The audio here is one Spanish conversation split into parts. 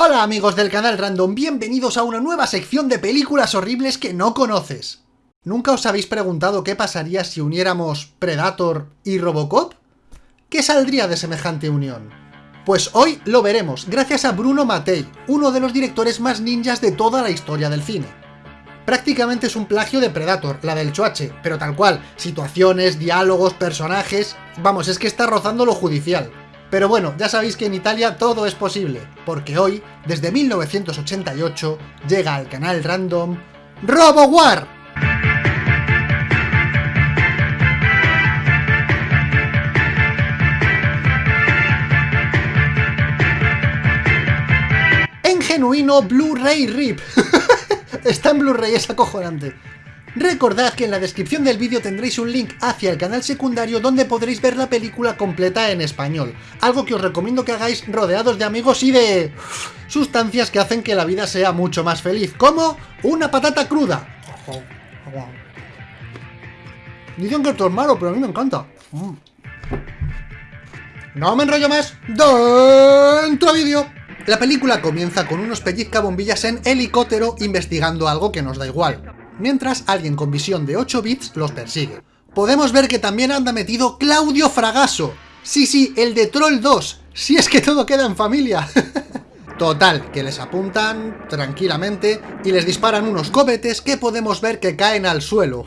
Hola amigos del canal Random, bienvenidos a una nueva sección de películas horribles que no conoces. ¿Nunca os habéis preguntado qué pasaría si uniéramos Predator y Robocop? ¿Qué saldría de semejante unión? Pues hoy lo veremos, gracias a Bruno Mattei, uno de los directores más ninjas de toda la historia del cine. Prácticamente es un plagio de Predator, la del Choache, pero tal cual, situaciones, diálogos, personajes... Vamos, es que está rozando lo judicial. Pero bueno, ya sabéis que en Italia todo es posible, porque hoy, desde 1988, llega al canal random RoboWar. En genuino Blu-ray RIP. Está en Blu-ray, es acojonante. Recordad que en la descripción del vídeo tendréis un link hacia el canal secundario donde podréis ver la película completa en español, algo que os recomiendo que hagáis rodeados de amigos y de... sustancias que hacen que la vida sea mucho más feliz, como una patata cruda. Dicen que esto es malo, pero a mí me encanta. Mm. No me enrollo más. ¡Dentro vídeo! La película comienza con unos pellizcabombillas en helicóptero investigando algo que nos da igual mientras alguien con visión de 8 bits los persigue. Podemos ver que también anda metido Claudio Fragaso. Sí, sí, el de Troll 2. Si es que todo queda en familia. Total, que les apuntan tranquilamente y les disparan unos cohetes que podemos ver que caen al suelo.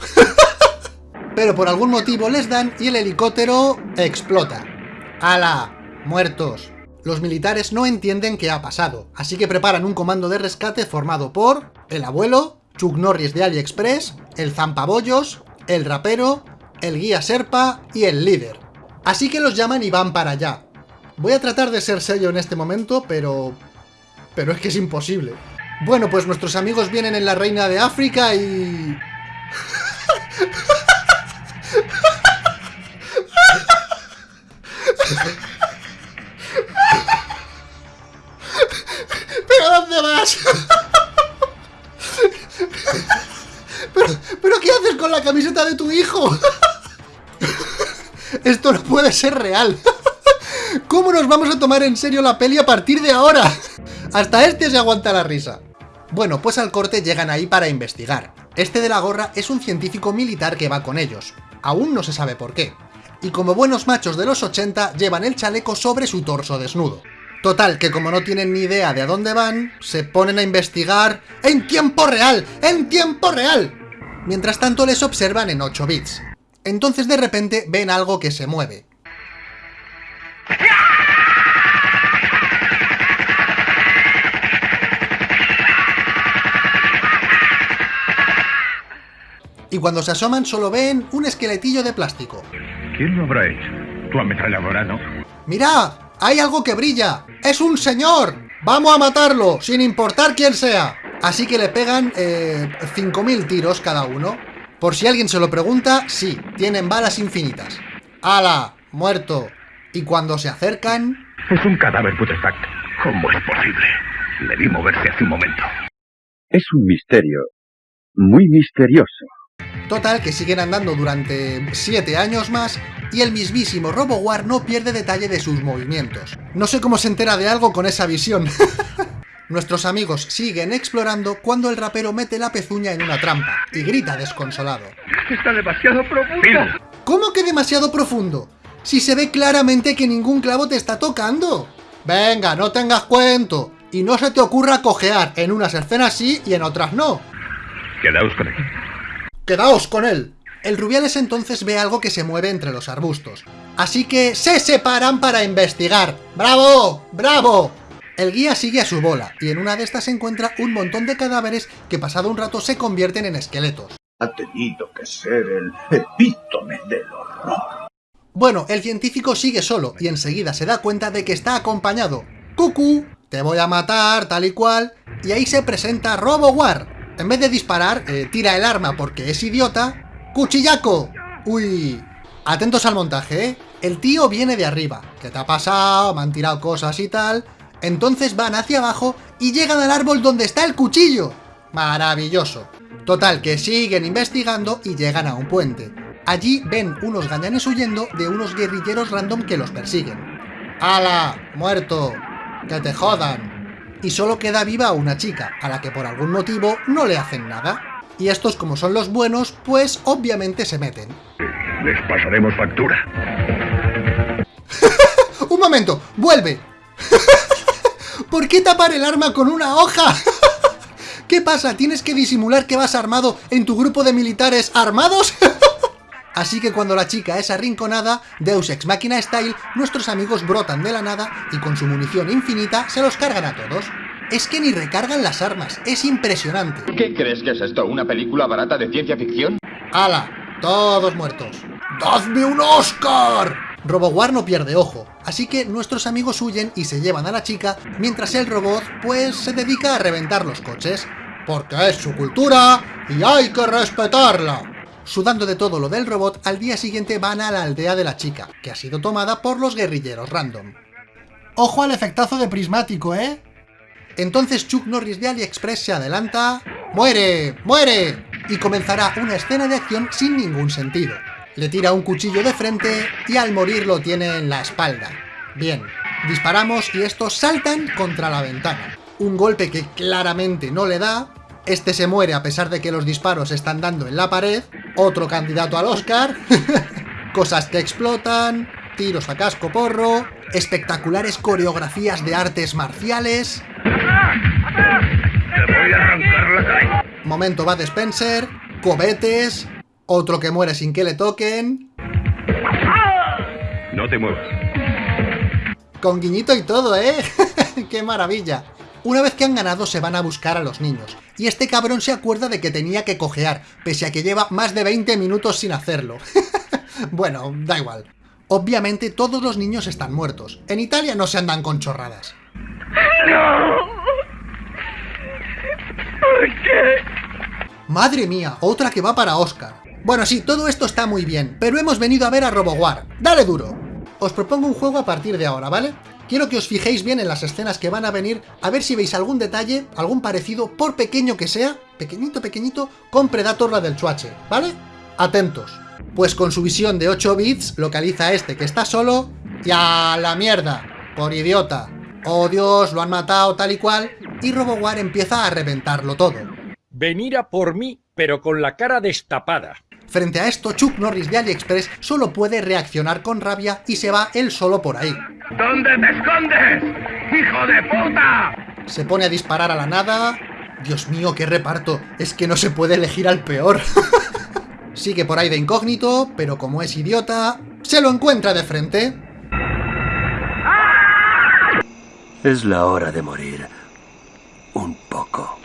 Pero por algún motivo les dan y el helicóptero explota. ¡Hala! Muertos. Los militares no entienden qué ha pasado, así que preparan un comando de rescate formado por el abuelo, Chuck de AliExpress, el Zampabollos, el Rapero, el Guía Serpa y el Líder. Así que los llaman y van para allá. Voy a tratar de ser serio en este momento, pero... pero es que es imposible. Bueno, pues nuestros amigos vienen en la Reina de África y... ¿Pero dónde vas? Con la camiseta de tu hijo? Esto no puede ser real. ¿Cómo nos vamos a tomar en serio la peli a partir de ahora? Hasta este se aguanta la risa. Bueno, pues al corte llegan ahí para investigar. Este de la gorra es un científico militar que va con ellos. Aún no se sabe por qué. Y como buenos machos de los 80, llevan el chaleco sobre su torso desnudo. Total, que como no tienen ni idea de a dónde van, se ponen a investigar en tiempo real, en tiempo real. Mientras tanto les observan en 8 bits. Entonces de repente ven algo que se mueve. Y cuando se asoman solo ven un esqueletillo de plástico. ¿Quién lo habrá hecho? Tu ametralladora, ¿no? ¡Mirad! ¡Hay algo que brilla! ¡Es un señor! ¡Vamos a matarlo! Sin importar quién sea. Así que le pegan eh, 5.000 tiros cada uno. Por si alguien se lo pregunta, sí, tienen balas infinitas. ¡Hala! Muerto. Y cuando se acercan... Es un cadáver putrefacto. ¿Cómo es posible? Le vi moverse hace un momento. Es un misterio. Muy misterioso. Total, que siguen andando durante 7 años más y el mismísimo RoboWar no pierde detalle de sus movimientos. No sé cómo se entera de algo con esa visión. Nuestros amigos siguen explorando cuando el rapero mete la pezuña en una trampa y grita desconsolado. Está demasiado profundo. ¿Cómo que demasiado profundo? Si se ve claramente que ningún clavo te está tocando. Venga, no tengas cuento. Y no se te ocurra cojear. En unas escenas sí y en otras no. Quedaos con él. Quedaos con él. El Rubiales entonces ve algo que se mueve entre los arbustos. Así que se separan para investigar. ¡Bravo! ¡Bravo! El guía sigue a su bola, y en una de estas se encuentra un montón de cadáveres que pasado un rato se convierten en esqueletos. Ha tenido que ser el epítome del horror. Bueno, el científico sigue solo, y enseguida se da cuenta de que está acompañado. ¡Cucú! Te voy a matar, tal y cual. Y ahí se presenta RoboWar. En vez de disparar, eh, tira el arma porque es idiota ¡Cuchillaco! Uy, atentos al montaje, ¿eh? El tío viene de arriba. ¿Qué te ha pasado? Me han tirado cosas y tal. Entonces van hacia abajo y llegan al árbol donde está el cuchillo. Maravilloso. Total, que siguen investigando y llegan a un puente. Allí ven unos gañanes huyendo de unos guerrilleros random que los persiguen. ¡Hala! ¡Muerto! ¡Que te jodan! y solo queda viva una chica, a la que por algún motivo no le hacen nada. Y estos, como son los buenos, pues obviamente se meten. Les pasaremos factura. ¡Un momento! ¡Vuelve! ¿Por qué tapar el arma con una hoja? ¿Qué pasa? ¿Tienes que disimular que vas armado en tu grupo de militares armados? Así que cuando la chica es arrinconada, Deus Ex Machina Style, nuestros amigos brotan de la nada y con su munición infinita se los cargan a todos. Es que ni recargan las armas, es impresionante. ¿Qué crees que es esto? ¿Una película barata de ciencia ficción? ¡Hala! Todos muertos. ¡Dadme un Oscar! RoboWar no pierde ojo, así que nuestros amigos huyen y se llevan a la chica, mientras el robot, pues, se dedica a reventar los coches. Porque es su cultura y hay que respetarla. Sudando de todo lo del robot, al día siguiente van a la aldea de la chica, que ha sido tomada por los guerrilleros random. Ojo al efectazo de prismático, ¿eh? Entonces Chuck Norris de AliExpress se adelanta... ¡Muere! ¡Muere! Y comenzará una escena de acción sin ningún sentido. Le tira un cuchillo de frente y al morir lo tiene en la espalda. Bien, disparamos y estos saltan contra la ventana. Un golpe que claramente no le da, este se muere a pesar de que los disparos están dando en la pared, otro candidato al Oscar, cosas que explotan, tiros a casco porro, espectaculares coreografías de artes marciales... Momento Bad Spencer, cobetes, otro que muere sin que le toquen... No te muevas. Con guiñito y todo, ¿eh? ¡Qué maravilla! Una vez que han ganado se van a buscar a los niños, y este cabrón se acuerda de que tenía que cojear, pese a que lleva más de 20 minutos sin hacerlo. bueno, da igual. Obviamente todos los niños están muertos. En Italia no se andan con chorradas. ¿Por qué? Madre mía, otra que va para Oscar. Bueno, sí, todo esto está muy bien, pero hemos venido a ver a RoboWar. ¡Dale duro! Os propongo un juego a partir de ahora, ¿vale? Quiero que os fijéis bien en las escenas que van a venir, a ver si veis algún detalle, algún parecido, por pequeño que sea, pequeñito, pequeñito, con Predator la del Chuache, ¿vale? Atentos. Pues con su visión de 8 bits, localiza a este que está solo, y a la mierda, por idiota. Oh Dios, lo han matado tal y cual, y RoboWar empieza a reventarlo todo. Venir a por mí, pero con la cara destapada. Frente a esto, Chuck Norris de AliExpress solo puede reaccionar con rabia y se va él solo por ahí. ¿Dónde te escondes? ¡Hijo de puta! Se pone a disparar a la nada... Dios mío, qué reparto, es que no se puede elegir al peor. Sigue por ahí de incógnito, pero como es idiota, se lo encuentra de frente. Es la hora de morir. Un poco.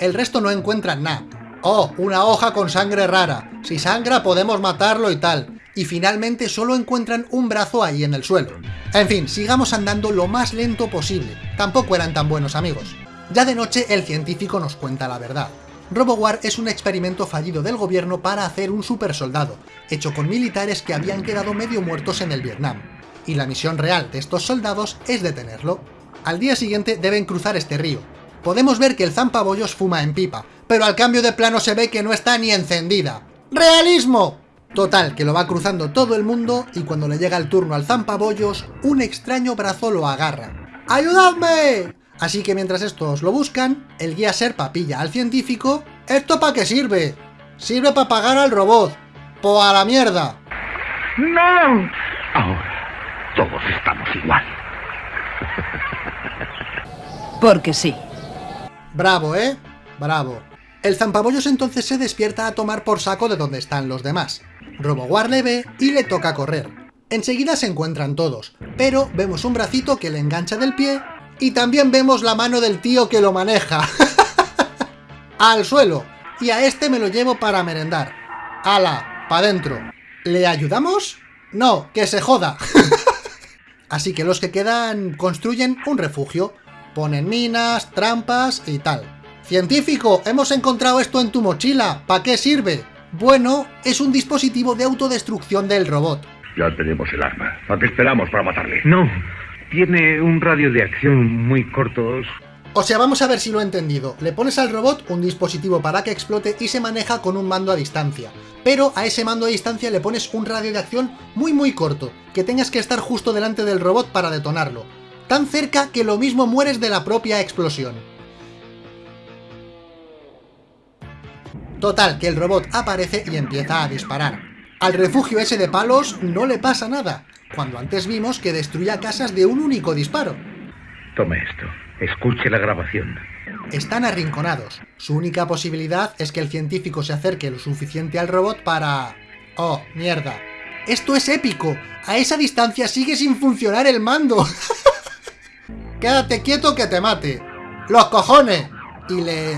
El resto no encuentran nada. Oh, una hoja con sangre rara. Si sangra podemos matarlo y tal. Y finalmente solo encuentran un brazo ahí en el suelo. En fin, sigamos andando lo más lento posible. Tampoco eran tan buenos amigos. Ya de noche el científico nos cuenta la verdad. RoboWar es un experimento fallido del gobierno para hacer un supersoldado, hecho con militares que habían quedado medio muertos en el Vietnam. Y la misión real de estos soldados es detenerlo. Al día siguiente deben cruzar este río. Podemos ver que el zampabollos fuma en pipa, pero al cambio de plano se ve que no está ni encendida. ¡Realismo! Total, que lo va cruzando todo el mundo y cuando le llega el turno al zampabollos, un extraño brazo lo agarra. ¡Ayudadme! Así que mientras estos lo buscan, el guía Serpa pilla al científico. ¿Esto para qué sirve? Sirve para pagar al robot. ¡Po a la mierda! ¡No! Ahora, todos estamos igual. Porque sí. Bravo, ¿eh? Bravo. El zampabollos entonces se despierta a tomar por saco de donde están los demás. RoboWar le ve y le toca correr. Enseguida se encuentran todos, pero vemos un bracito que le engancha del pie y también vemos la mano del tío que lo maneja. Al suelo. Y a este me lo llevo para merendar. ¡Hala! ¡Pa' dentro! ¿Le ayudamos? No, que se joda. Así que los que quedan construyen un refugio. Ponen minas, trampas y tal. Científico, hemos encontrado esto en tu mochila. ¿Para qué sirve? Bueno, es un dispositivo de autodestrucción del robot. Ya tenemos el arma. ¿A qué esperamos para matarle? No, tiene un radio de acción muy corto. O sea, vamos a ver si lo he entendido. Le pones al robot un dispositivo para que explote y se maneja con un mando a distancia. Pero a ese mando a distancia le pones un radio de acción muy muy corto, que tengas que estar justo delante del robot para detonarlo. tan cerca que lo mismo mueres de la propia explosión. Total, que el robot aparece y empieza a disparar. Al refugio ese de palos no le pasa nada, cuando antes vimos que destruía casas de un único disparo. Tome esto. Escuche la grabación. Están arrinconados. Su única posibilidad es que el científico se acerque lo suficiente al robot para... ¡Oh, mierda! ¡Esto es épico! A esa distancia sigue sin funcionar el mando. Quédate quieto que te mate. ¡Los cojones! ¿Y le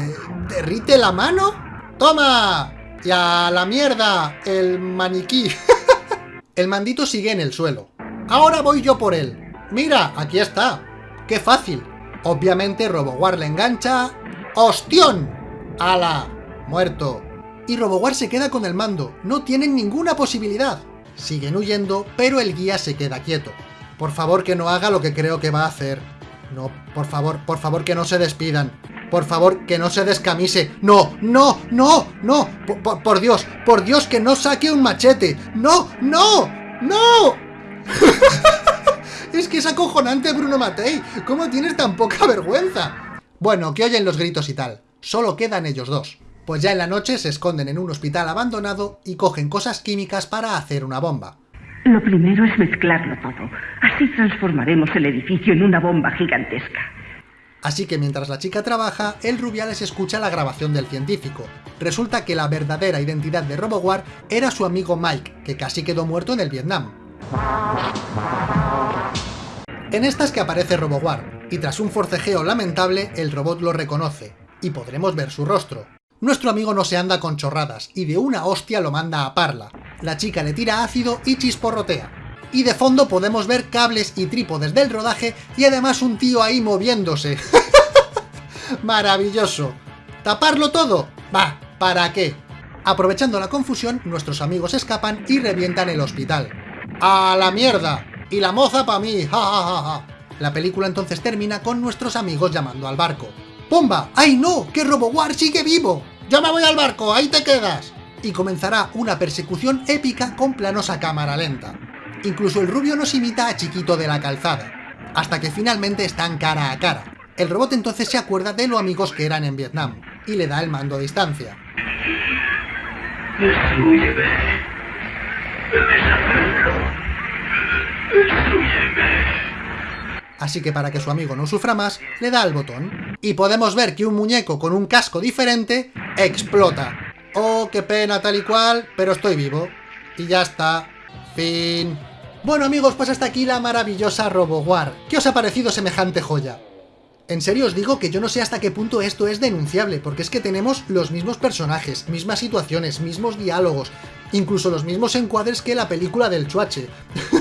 derrite la mano? ¡Toma! ¡Y a la mierda! El maniquí. el mandito sigue en el suelo. Ahora voy yo por él. Mira, aquí está. ¡Qué fácil! Obviamente RoboWar le engancha... ¡Ostión! ¡Hala! Muerto. Y RoboWar se queda con el mando. No tienen ninguna posibilidad. Siguen huyendo, pero el guía se queda quieto. Por favor que no haga lo que creo que va a hacer. No, por favor, por favor que no se despidan. Por favor, que no se descamise. ¡No! ¡No! ¡No! ¡No! Por, Dios, por Dios, que no saque un machete. ¡No! ¡No! ¡No! es que es acojonante Bruno Matei. ¿Cómo tienes tan poca vergüenza? Bueno, que oyen los gritos y tal. Solo quedan ellos dos. Pues ya en la noche se esconden en un hospital abandonado y cogen cosas químicas para hacer una bomba. Lo primero es mezclarlo todo. Así transformaremos el edificio en una bomba gigantesca. Así que mientras la chica trabaja, el Rubiales escucha la grabación del científico. Resulta que la verdadera identidad de RoboWar era su amigo Mike, que casi quedó muerto en el Vietnam. En estas que aparece RoboWar, y tras un forcejeo lamentable, el robot lo reconoce, y podremos ver su rostro. Nuestro amigo no se anda con chorradas, y de una hostia lo manda a Parla. La chica le tira ácido y chisporrotea. Y de fondo podemos ver cables y trípodes del rodaje, y además un tío ahí moviéndose. ¡Maravilloso! ¿Taparlo todo? Va, ¿para qué? Aprovechando la confusión, nuestros amigos escapan y revientan el hospital. ¡A la mierda! Y la moza pa' mí, ja ja ja ja. La película entonces termina con nuestros amigos llamando al barco. ¡Pomba! ¡Ay no! ¡Que RoboWar sigue vivo! ¡Yo me voy al barco! ¡Ahí te quedas! Y comenzará una persecución épica con planos a cámara lenta. Incluso el rubio nos imita a Chiquito de la Calzada, hasta que finalmente están cara a cara. El robot entonces se acuerda de lo amigos que eran en Vietnam, y le da el mando a distancia. Así que para que su amigo no sufra más, le da al botón. Y podemos ver que un muñeco con un casco diferente explota. Oh, qué pena tal y cual, pero estoy vivo. Y ya está. Fin. Bueno amigos, pues hasta aquí la maravillosa RoboWar. ¿Qué os ha parecido semejante joya? En serio os digo que yo no sé hasta qué punto esto es denunciable, porque es que tenemos los mismos personajes, mismas situaciones, mismos diálogos, incluso los mismos encuadres que la película del Chuache.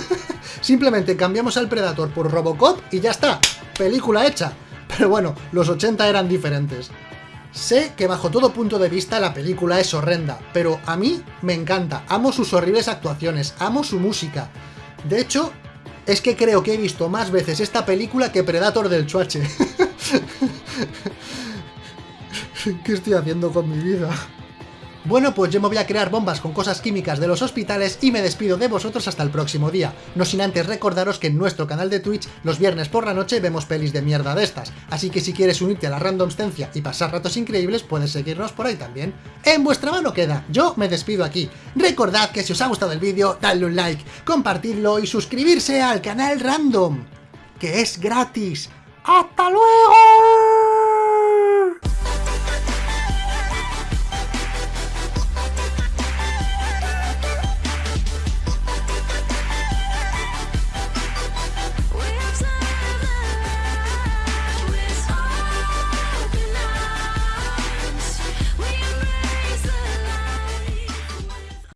Simplemente cambiamos al Predator por Robocop y ya está, película hecha. Pero bueno, los 80 eran diferentes. Sé que bajo todo punto de vista la película es horrenda, pero a mí me encanta, amo sus horribles actuaciones, amo su música. De hecho, es que creo que he visto más veces esta película que Predator del Chuache. ¿Qué estoy haciendo con mi vida? Bueno, pues yo me voy a crear bombas con cosas químicas de los hospitales y me despido de vosotros hasta el próximo día. No sin antes recordaros que en nuestro canal de Twitch los viernes por la noche vemos pelis de mierda de estas, así que si quieres unirte a la randomstencia y pasar ratos increíbles puedes seguirnos por ahí también. En vuestra mano queda, yo me despido aquí. Recordad que si os ha gustado el vídeo, dadle un like, compartidlo y suscribirse al canal Random, que es gratis. ¡Hasta luego!